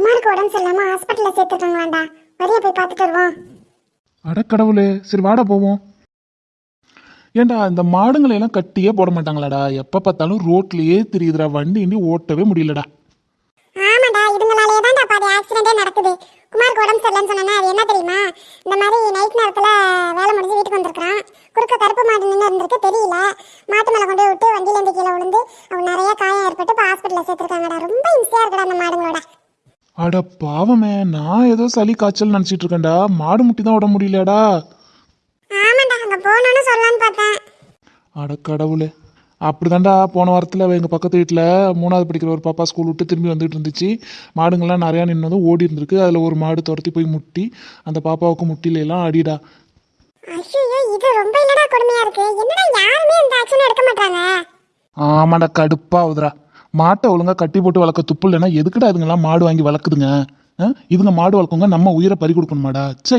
குமாருக்கு உடம்பு சரியில்லாம ஹாஸ்பிட்டல்ல சேர்த்துருக்காங்களாண்டா. வரியா போய் பார்த்துட்டு வருவோம். அடக்கடவுளே சரி வாடா போவோம். ஏன்டா இந்த மாடுங்களை எல்லாம் கட்டியே போட மாட்டாங்களாடா? எப்ப பார்த்தாலும் ரோட்லயே தெரியுதுடா வண்டி இண்டி ஓட்டவே முடியலடா. ஆமாடா இதுங்களாலேயே தான்டா பாதி ஆக்சிடென்டே நடக்குது. குமாருக்கு உடம்பு சரியில்லைன்னு சொன்னா அது என்ன தெரியுமா இந்த மாதிரி நைட் நேரத்துல வேலை முடிஞ்சு வீட்டுக்கு வந்திருக்கான் குறுக்க கருப்பு மாடு நின்று இருந்திருக்கு தெரியல மாட்டு மேல கொண்டு போய் விட்டு வண்டியில இருந்து கீழே விழுந்து அவன் நிறைய காயம் ஏற்பட்டு இப்போ ஹாஸ்பிட்டல்ல சேர்த்துருக்காங்கடா ரொம்ப இம்சையா இருக்குடா அந்த மாடுங்களோட அட பாவமே நான் ஏதோ சளி காய்ச்சல் நினச்சிட்டு இருக்கேன்டா. மாடு முட்டி தான் விட முடியலடா ஆமாண்டா அங்க பார்த்தேன். அட கடவுளே. அப்படிதான்டா போன வாரத்தில் எங்கள் பக்கத்து வீட்டில் மூணாவது படிக்கிற ஒரு பாப்பா ஸ்கூல் விட்டு திரும்பி வந்துட்டு இருந்துச்சு. மாடுங்கள்லாம் நிறையா நின்னதும் ஓடி இருந்திருக்கு. அதில் ஒரு மாடு துரத்தி போய் முட்டி அந்த பாப்பாவுக்கு முட்டில எல்லாம் அடிடா இது ரொம்ப இல்லடா கொடுமையா இருக்கு. என்னடா யாருமே இந்த ஆக்ஷன் எடுக்க மாட்டாங்க ஆமாடா கடுப்பாகுதுடா மாட்டை ஒழுங்கா கட்டி போட்டு வளர்க்க துப்பு இல்லைன்னா எதுக்குடா இதுங்கெல்லாம் மாடு வாங்கி வளர்க்குதுங்க? ஆ? இதுங்க மாடு வளர்க்குங்க நம்ம உயிரை பறி கொடுக்கணுமாடா சே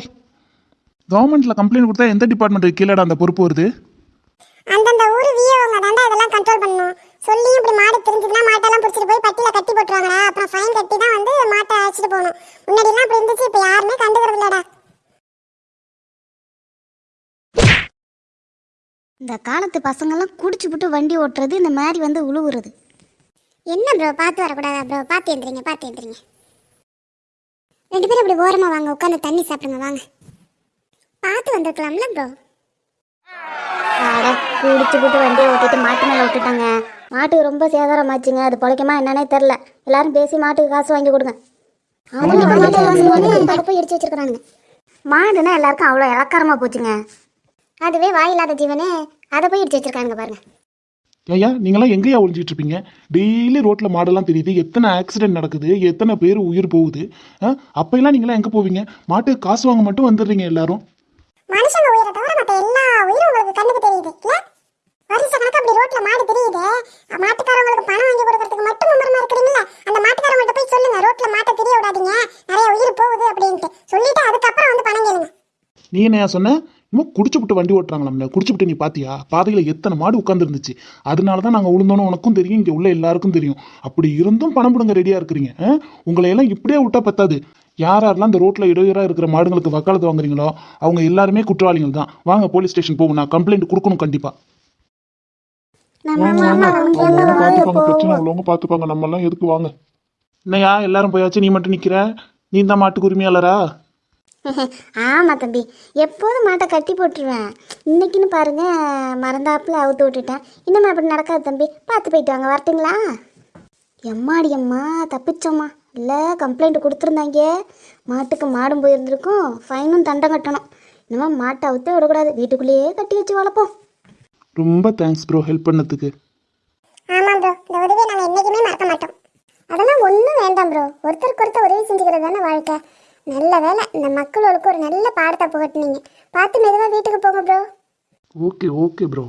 கவர்மெண்ட்ல கம்ப்ளைண்ட் கொடுத்தா எந்த டிபார்ட்மெண்ட் கீழடா அந்த பொறுப்பு வருது? அந்தந்த ஊர் வியோங்க தாண்டா இதெல்லாம் கண்ட்ரோல் பண்ணணும் சொல்லியும் இப்படி மாடு தெரிஞ்சதுன்னா மாட்டெல்லாம் பிடிச்சிட்டு போய் பட்டியில கட்டி போட்டுருவாங்கடா. அப்புறம் ஃபைன் கட்டி தான் வந்து மாட்டை அழைச்சிட்டு போகணும். முன்னாடிலாம் இப்படி இருந்துச்சு இப்போ யாருமே கண்டுக்கிறது இல்லடா. இந்த காலத்து பசங்கெல்லாம் குடிச்சுப்புட்டு வண்டி ஓட்டுறது இந்த மாதிரி வந்து உழுவுறது. என்ன ப்ரோ பார்த்து வரக்கூடாதா ப்ரோ பார்த்து எந்திரிங்க பார்த்து எந்திரிங்க. ரெண்டு பேரும் இப்படி ஓரமா வாங்க உட்காந்து தண்ணி சாப்பிடுங்க வாங்க. பார்த்து வந்திருக்கலாம்ல ப்ரோ அட குடிச்சுப்புட்டு வண்டியை ஓட்டிட்டு மாட்டு மேலே விட்டுட்டாங்க. மாட்டுக்கு ரொம்ப சேதாரமாச்சுங்க. அது பொழைக்குமா என்னன்னே தெரில எல்லாரும் பேசி மாட்டுக்கு காசு வாங்கி கொடுங்க. போய் இடிச்சு வச்சிருக்கானுங்க மாடுனா எல்லாருக்கும் அவ்வளோ இலக்காரமாக போச்சுங்க. அதுவே வாயில்லாத ஜீவனே அதை போய் இடிச்சு வச்சிருக்கானுங்க பாருங்க. ஐயா நீங்களாம் எங்கேயா ஒழிஞ்சிட்டு இருப்பீங்க டெய்லி ரோட்ல மாடெல்லாம் தெரியுது. எத்தனை ஆக்சிடென்ட் நடக்குது? எத்தனை பேர் உயிர் போகுது? அப்பெல்லாம் நீங்களாம் எங்க போவீங்க? மாட்டுக்கு காசு வாங்க மட்டும் வந்துடுறீங்க எல்லாரும். மனுஷங்க உயிரை தவிர மற்ற எல்லா உயிரும் உங்களுக்கு கண்ணுக்கு தெரியுது. இல்ல வருஷ கணக்கு அப்படி ரோட்ல மாடு தெரியுது? மாட்டுக்காரங்களுக்கு பணம் வாங்கி கொடுக்கறதுக்கு மட்டும் மும்முரமா இருக்கிறீங்களா அந்த மாட்டுக்காரங்கள்ட்ட போய் சொல்லுங்க. ரோட்ல மாட்டை தெரிய விடாதீங்க. நிறைய உயிர் போகுது அப்படின்ட்டு. சொல்லிட்டு அதுக்கப்புறம் வந்து பணம் கேளுங்க. நீ என்னையா சொன்ன? இன்னும் குடிச்சுப்புட்டு வண்டி ஓட்டுறாங்களாம்ல. குடிச்சுப்புட்டு நீ பாத்தியா? பாதையில எத்தனை மாடு உட்காந்துருந்துச்சு அதனால தான் நாங்கள் விழுந்தோன்னு உனக்கும் தெரியும் இங்கே உள்ள எல்லாருக்கும் தெரியும். அப்படி இருந்தும் பணம் பிடுங்க ரெடியா இருக்கிறீங்க ஆ? உங்களை எல்லாம் இப்படியே விட்டா பத்தாது. யார் யாரெல்லாம் இந்த ரோட்ல இடையூறா இருக்கிற மாடுங்களுக்கு வக்காலத்து வாங்குறீங்களோ அவங்க எல்லாருமே குற்றவாளிகள் தான். வாங்க போலீஸ் ஸ்டேஷன் போகும் நான் கம்ப்ளைண்ட் கொடுக்கணும் கண்டிப்பா. பார்த்துப்பாங்க பிரச்சனை உள்ளவங்க பார்த்துப்பாங்க நம்ம எல்லாம் எதுக்கு வாங்க? என்னையா எல்லாரும் போயாச்சு நீ மட்டும் நிக்கிற? நீ தான் மாட்டுக்கு உரிமையாளரா? ஆமாம் தம்பி. எப்போதும் மாட்டை கட்டி போட்டுருவேன். இன்னைக்குன்னு பாருங்க மறந்தாப்புல அவுத்து விட்டுட்டேன். இன்னும் அப்படி நடக்காது தம்பி. பார்த்து போயிட்டு வாங்க வரட்டுங்களா? எம்மாடி அம்மா தப்பிச்சோம்மா இல்லை கம்ப்ளைண்ட் கொடுத்துருந்தாங்க. மாட்டுக்கு மாடும் போயிருந்திருக்கும். ஃபைனும் தண்டம் கட்டணும். இனிமேல் மாட்டை அவுத்தே விடக்கூடாது. வீட்டுக்குள்ளேயே கட்டி வச்சு வளர்ப்போம். ரொம்ப தேங்க்ஸ் ப்ரோ ஹெல்ப் பண்ணதுக்கு. ஆமா ப்ரோ இந்த உதவியை நாங்க என்னைக்குமே மறக்க மாட்டோம். அதெல்லாம் ஒன்றும் வேண்டாம் ப்ரோ ஒருத்தருக்கு ஒருத்தர் உதவி செஞ்சுக்கிறது தானே வாழ்க்கை. நல்ல வேலை இந்த மக்களுக்கு ஒரு நல்ல பாடத்தை புகட்டினீங்க. பார்த்து மெதுவாக வீட்டுக்கு போங்க ப்ரோ ஓகே ஓகே ப்ரோ